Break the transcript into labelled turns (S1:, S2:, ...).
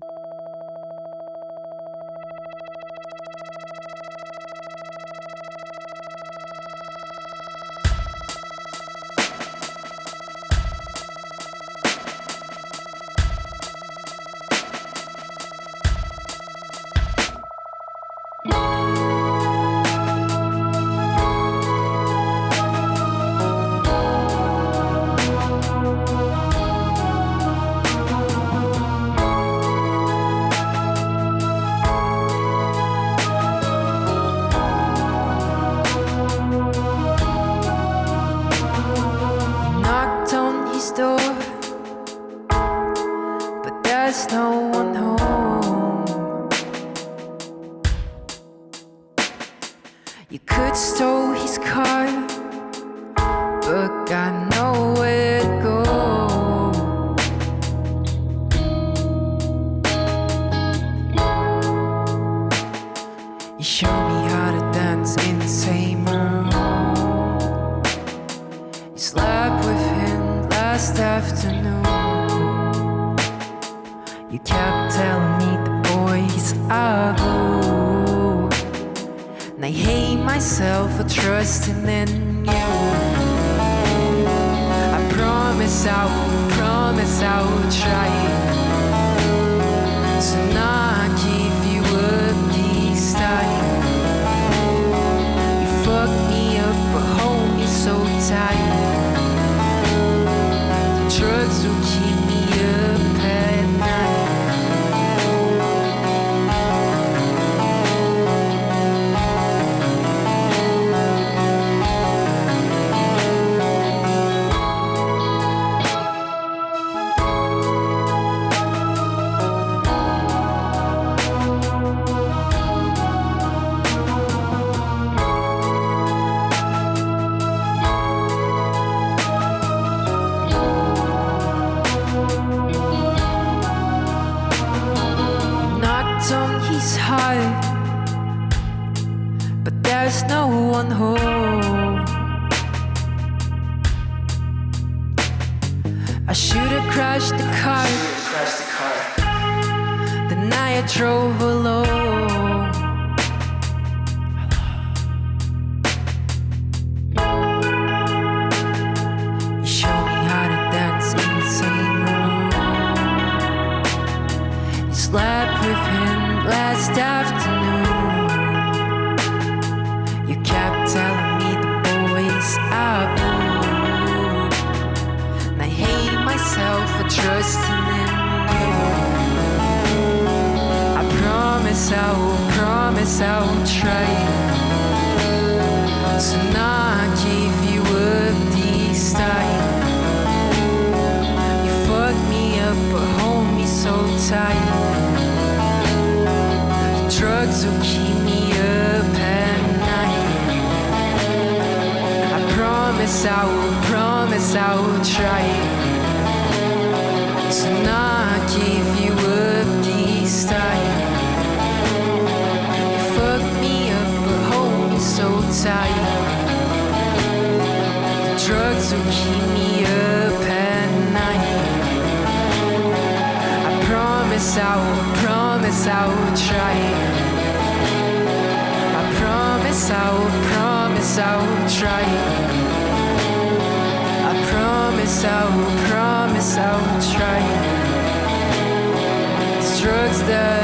S1: knocked You could stole his car, but got nowhere to go. You showed me how to dance in the same room. You slept with him last afternoon. You kept telling me the boys are blue. I hate myself for trusting in you. I promise I will, promise I will try but there's no one home. I should have crashed the car
S2: Crash the car.
S1: the night I drove alone. You showed me how to dance in the same room. You slept with him last afternoon. Promise I will try to not give you up this time. You fucked me up, but hold me so tight. The drugs will keep me up at night. I promise I will, promise I will try to not give you up this time. Tight. The drugs will keep me up at night. I promise I will, promise I will try. I promise I will, promise I will try. I promise I will, promise I will try. It's drugs that